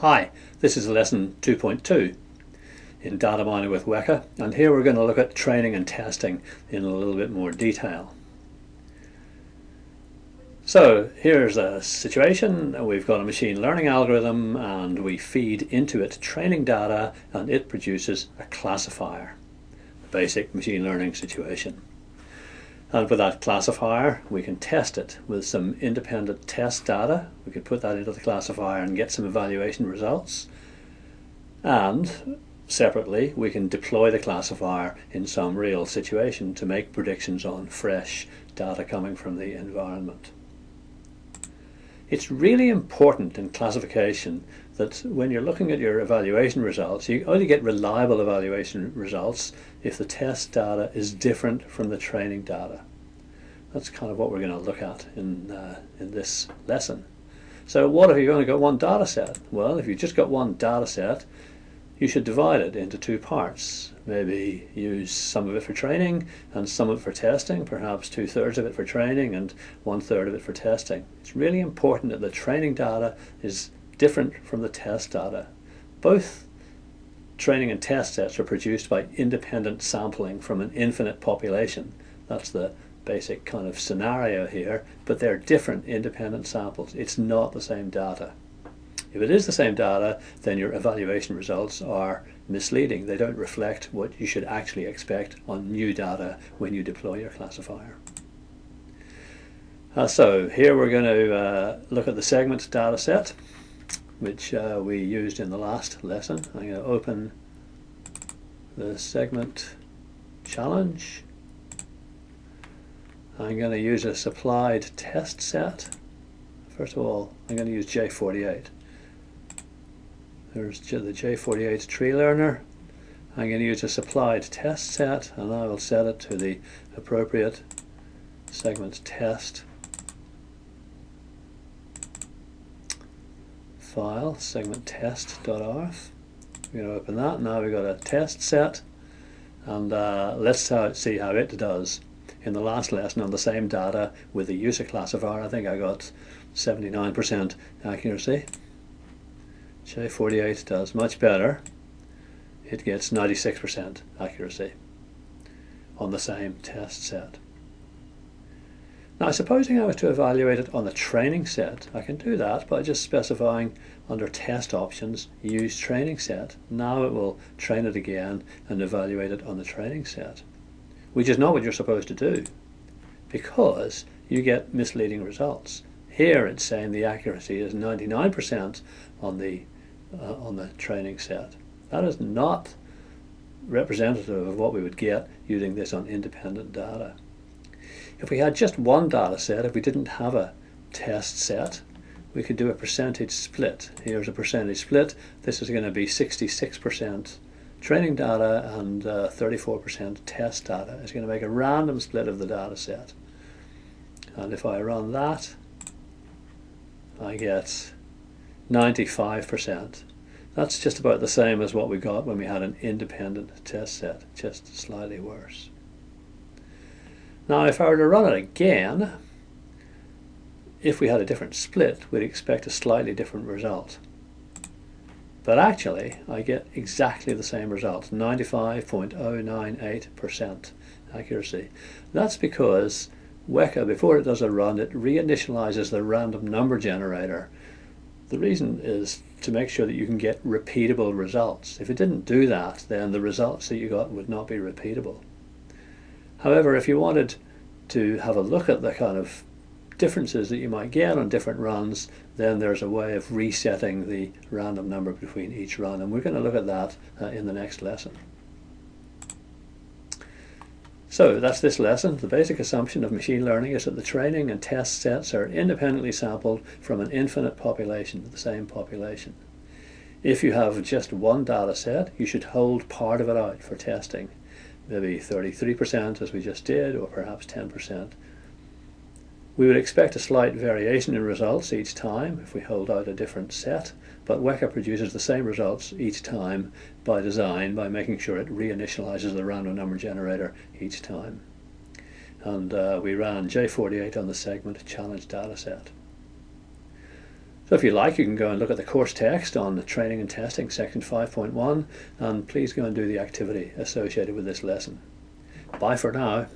Hi, this is lesson 2.2 in data mining with Weka and here we're going to look at training and testing in a little bit more detail. So here's a situation, we've got a machine learning algorithm and we feed into it training data and it produces a classifier, a basic machine learning situation. And with that classifier, we can test it with some independent test data. We can put that into the classifier and get some evaluation results. And separately, we can deploy the classifier in some real situation to make predictions on fresh data coming from the environment. It's really important in classification that when you're looking at your evaluation results, you only get reliable evaluation results if the test data is different from the training data. That's kind of what we're going to look at in, uh, in this lesson. So what if you've only got one data set? Well, if you've just got one data set, you should divide it into two parts. Maybe use some of it for training and some of it for testing, perhaps two-thirds of it for training and one-third of it for testing. It's really important that the training data is different from the test data. Both training and test sets are produced by independent sampling from an infinite population. That's the basic kind of scenario here, but they're different independent samples. It's not the same data. If it is the same data, then your evaluation results are misleading. They don't reflect what you should actually expect on new data when you deploy your classifier. Uh, so here we're going to uh, look at the segment data set, which uh, we used in the last lesson. I'm going to open the segment challenge. I'm going to use a supplied test set. First of all, I'm going to use J48. There's the J48 tree learner. I'm going to use a supplied test set and I will set it to the appropriate segment test file, segment test.arff. We're going to open that. Now we've got a test set and uh, let's see how it does. In the last lesson on the same data with the user classifier, I think I got 79% accuracy. J48 does much better. It gets 96% accuracy on the same test set. Now supposing I was to evaluate it on the training set, I can do that by just specifying under test options, use training set. Now it will train it again and evaluate it on the training set, which is not what you're supposed to do because you get misleading results. Here it's saying the accuracy is 99% on the uh, on the training set. That is not representative of what we would get using this on independent data. If we had just one data set, if we didn't have a test set, we could do a percentage split. Here's a percentage split. This is going to be 66% training data and 34% uh, test data. It's going to make a random split of the data set. And if I run that, I get 95%. That's just about the same as what we got when we had an independent test set, just slightly worse. Now if I were to run it again, if we had a different split, we'd expect a slightly different result. But actually, I get exactly the same result, 95.098% accuracy. That's because Weka, before it does a run, it reinitializes the random number generator the reason is to make sure that you can get repeatable results. If it didn't do that, then the results that you got would not be repeatable. However, if you wanted to have a look at the kind of differences that you might get on different runs, then there's a way of resetting the random number between each run, and we're going to look at that uh, in the next lesson. So that's this lesson. The basic assumption of machine learning is that the training and test sets are independently sampled from an infinite population, the same population. If you have just one data set, you should hold part of it out for testing. Maybe 33% as we just did, or perhaps 10%. We would expect a slight variation in results each time if we hold out a different set, but Weka produces the same results each time by design by making sure it reinitializes the random number generator each time. And uh, we ran J48 on the segment challenge dataset. So if you like, you can go and look at the course text on the training and testing section 5.1 and please go and do the activity associated with this lesson. Bye for now.